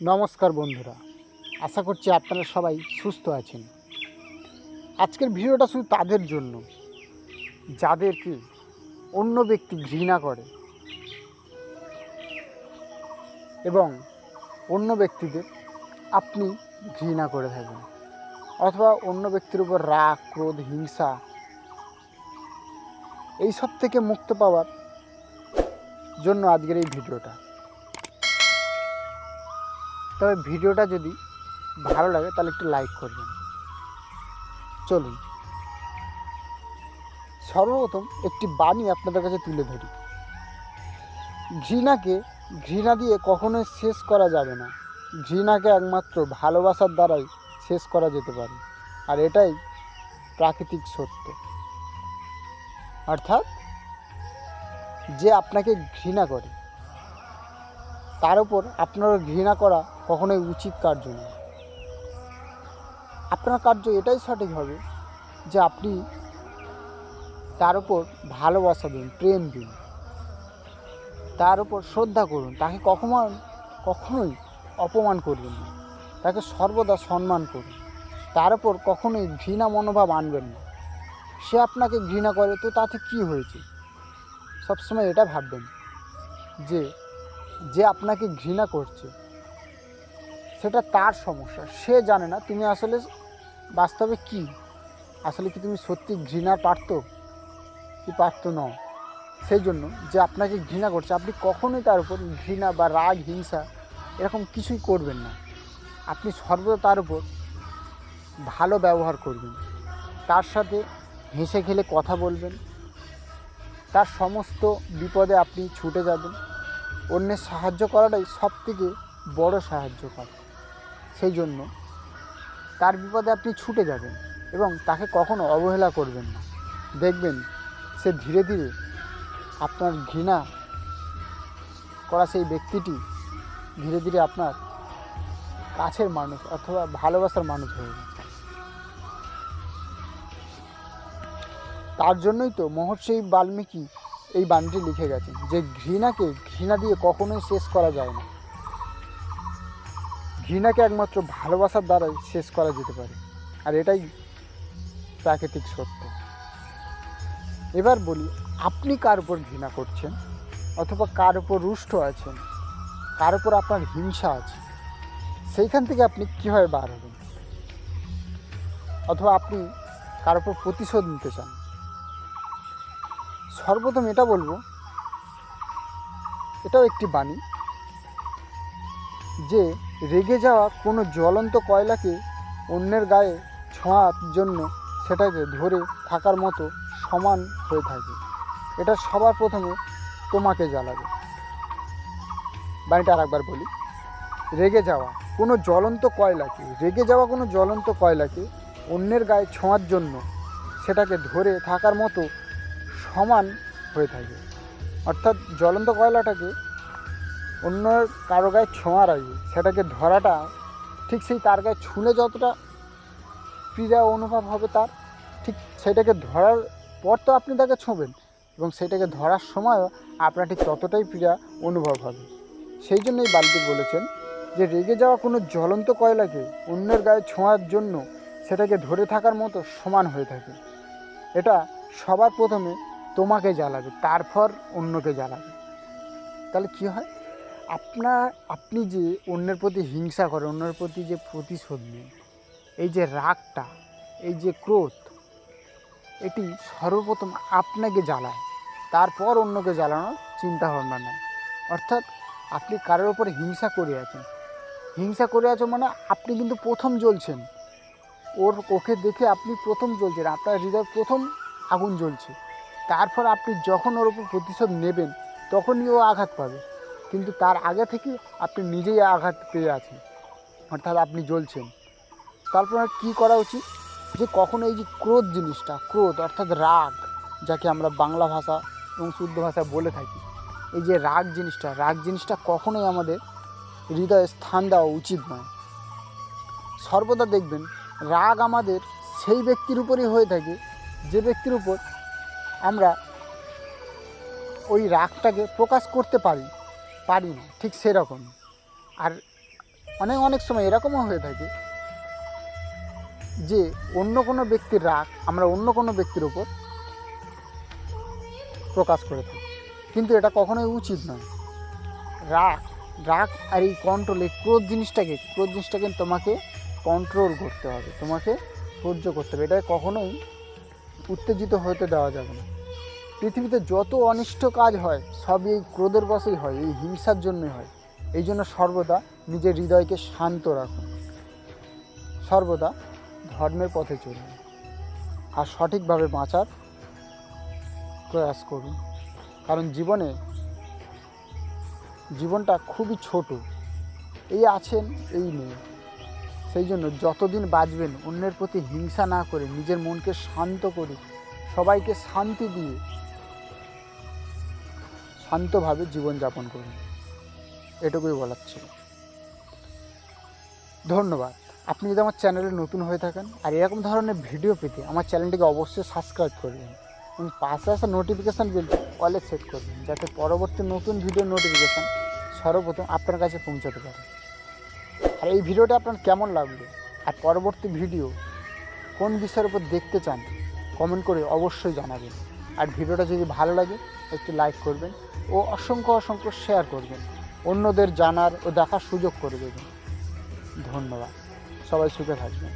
নমস্কার বন্ধুরা, আশা করছি আপনারা সবাই সুস্থ আছেন। আজকের ভিডিওটা শুধু তাদের জন্য, যাদেরকে অন্য ব্যক্তি ঘৃণা করে এবং অন্য ব্যক্তিদের আপনি ঘৃণা করে থাকেন অথবা অন্য ব্যক্তির উপর রাগ, ক্রোধ, হিংসা এইসব থেকে মুক্ত পাওয়ার জন্য আজকের এই ভিডিওটা। তবে ভিডিওটা যদি ভালো লাগে, তাহলে একটু লাইক করবেন। চলুন। সর্বপ্রথম একটি বাণী আপনাদের কাছে তুলে ধরি। ঘৃণাকে ঘৃণা দিয়ে কখনোই শেষ করা যাবে না। ঘৃণাকে একমাত্র ভালোবাসার দ্বারাই শেষ করা যেতে পারে। আর এটাই প্রাকৃতিক সত্য। অর্থাৎ যে আপনাকে ঘৃণা করে, তার উপর আপনার ঘৃণা করা কখনোই উচিত কার্য নয়। আপনার কার্য এটাই সঠিক হবে যে আপনি তার উপর ভালোবাসা দিন, প্রেম দিন। তার উপর শ্রদ্ধা করুন। তাকে কখনো, কখনোই অপমান করবেন না। তাকে সর্বদা সম্মান করুন। তার উপর কখনোই ঘৃণা মনোভাব আনবেন না। সে আপনাকে ঘৃণা করে, তো তাতে কি হয়েছে? সবসময় এটা ভাববেন যে যে আপনাকে ঘৃণা করছে। সেটা তার সমস্যা। সে জানে না তুমি আসলে বাস্তবে কি? আসলে কি তুমি সত্যি ঘৃণা পারত কি পারত ন সেই জন্য যে আপনাকে ঘৃণা করছে, আপনি কখনোই তার উপর ঘৃণা বা রাগ, হিংসা এরকম কিছুই করবেন না। আপনি সর্বদা তার উপর ভালো ব্যবহার করবেন। তার সাথে হেসে খেলে কথা বলবেন। তার সমস্ত বিপদে আপনি ছুটে যাবেন। অন্যের সাহায্য করাটাই সব থেকে বড়ো সাহায্য করা। সেই জন্য তার বিপদে আপনি ছুটে যাবেন এবং তাকে কখনো অবহেলা করবেন না। দেখবেন সে ধীরে ধীরে আপনার ঘৃণা করা সেই ব্যক্তিটি ধীরে ধীরে আপনার কাছের মানুষ অথবা ভালোবাসার মানুষ হয়ে গেছে তার জন্যই তো মহর্ষি বাল্মীকি এই বাণীটি লিখে গেছেন যে ঘৃণাকে ঘৃণা দিয়ে কখনোই শেষ করা যায় না। ঘৃণাকে একমাত্র ভালোবাসার দ্বারাই শেষ করা যেতে পারে। আর এটাই প্রাকৃতিক সত্য। এবার বলি, আপনি কার উপর ঘৃণা করছেন? অথবা কার উপর রুষ্ট আছেন? কার উপর আপনার হিংসা আছে? সেইখান থেকে আপনি কীভাবে বার হবেন? অথবা আপনি কার উপর প্রতিশোধ নিতে চান? সর্বপ্রথম এটা বলব, এটাও একটি বাণী যে রেগে যাওয়া কোনো জ্বলন্ত কয়লাকে অন্যের গায়ে ছোঁয়ার জন্য সেটাকে ধরে থাকার মতো সমান হয়ে থাকে। এটা সবার প্রথমে তোমাকে জ্বালাবে। বাণীটা আরেকবার বলি। রেগে যাওয়া কোনো জ্বলন্ত কয়লাকে, রেগে যাওয়া কোনো জ্বলন্ত কয়লাকে অন্যের গায়ে ছোঁয়ার জন্য সেটাকে ধরে থাকার মতো সমান হয়ে থাকে। অর্থাৎ জ্বলন্ত কয়লাটাকে অন্য কারও গায়ে ছোঁয়ার আগে সেটাকে ধরাটা ঠিক সেই তার গায়ে ছুঁলে যতটা পীড়া অনুভব হবে তার, ঠিক সেটাকে ধরার পর তো আপনি তাকে ছোঁবেন এবং সেটাকে ধরার সময়ও আপনার ঠিক ততটাই পীড়া অনুভব হবে। সেই জন্যই বালতি বলেছেন যে, রেগে যাওয়া কোনো জ্বলন্ত কয়লাকে অন্যের গায়ে ছোঁয়ার জন্য সেটাকে ধরে থাকার মতো সমান হয়ে থাকে। এটা সবার প্রথমে তোমাকে জ্বালাবে, তারপর অন্যকে জ্বালাবে। তাহলে কি হয়? আপনার, আপনি যে অন্যের প্রতি হিংসা করেন, অন্যের প্রতি যে প্রতিশোধ নেন, এই যে রাগটা, এই যে ক্রোধ, এটি সর্বপ্রথম আপনাকে জ্বালায়, তারপর অন্যকে জ্বালানোর চিন্তা ভাবনা নেয়। অর্থাৎ আপনি কারোর ওপরে হিংসা করে আছেন। হিংসা করে আছো মানে আপনি কিন্তু প্রথম জ্বলছেন। ওর, ওকে দেখে আপনি প্রথম জ্বলছেন, আপনার হৃদয় প্রথম আগুন জ্বলছে। তারপর আপনি যখন ওর উপর প্রতিশোধ নেবেন, তখনই ও আঘাত পাবে। কিন্তু তার আগে থেকে আপনি নিজেই আঘাত পেয়ে আছেন। অর্থাৎ আপনি জ্বলছেন। তারপর কী করা উচিত? যে কখনো এই যে ক্রোধ জিনিসটা, ক্রোধ অর্থাৎ রাগ, যাকে আমরা বাংলা ভাষা এবং শুদ্ধ ভাষা বলে থাকি, এই যে রাগ জিনিসটা রাগ জিনিসটা কখনোই আমাদের হৃদয়ে স্থান দেওয়া উচিত নয়। সর্বদা দেখবেন, রাগ আমাদের সেই ব্যক্তির উপরই হয়ে থাকে, যে ব্যক্তির উপর আমরা ওই রাগটাকে প্রকাশ করতে পারি। পারি না, ঠিক সেরকম। আর অনেক অনেক সময় এরকমও হয়ে থাকে যে অন্য কোনো ব্যক্তির রাগ আমরা অন্য কোনো ব্যক্তির ওপর প্রকাশ করে থাকি। কিন্তু এটা কখনোই উচিত নয়। রাগ রাগ আর এই কন্ট্রোল এই ক্রোধ জিনিসটাকে ক্রোধ জিনিসটাকে তোমাকে কন্ট্রোল করতে হবে, তোমাকে সহ্য করতে হবে। এটা কখনোই উত্তেজিত হতে দেওয়া যাবে না। পৃথিবীতে যত অনিষ্ট কাজ হয়, সবই এই ক্রোধের বশেই হয়, এই হিংসার জন্যই হয়। এই জন্য সর্বদা নিজের হৃদয়কে শান্ত রাখুন। সর্বদা ধর্মের পথে চলুন আর সঠিকভাবে বাঁচার প্রয়াস করুন। কারণ জীবনে জীবনটা খুবই ছোট। এই আছেন, এই নেই। সেই জন্য যতদিন বাঁচবেন, অন্যের প্রতি হিংসা না করে নিজের মনকে শান্ত করে সবাইকে শান্তি দিয়ে শান্তভাবে জীবনযাপন করুন। এটুকুই বলার ছিল। ধন্যবাদ। আপনি যদি আমার চ্যানেলে নতুন হয়ে থাকেন আর এরকম ধরনের ভিডিও পেতে আমার চ্যানেলটিকে অবশ্যই সাবস্ক্রাইব করবেন এবং পাশে আসা নোটিফিকেশান বেলটি অলে সেট করবেন যাতে পরবর্তী নতুন ভিডিও নোটিফিকেশান সর্বপ্রথম আপনার কাছে পৌঁছাতে পারে। আর এই ভিডিওটা আপনার কেমন লাগল? আর পরবর্তী ভিডিও কোন বিষয়ের উপর দেখতে চান? কমেন্ট করে অবশ্যই জানাবেন। আর ভিডিওটা যদি ভালো লাগে, একটু লাইক করবেন। ও অসংখ্য অসংখ্য শেয়ার করবেন। অন্যদের জানার ও দেখার সুযোগ করে দেবেন। ধন্যবাদ। সবাই সুখে থাকবেন।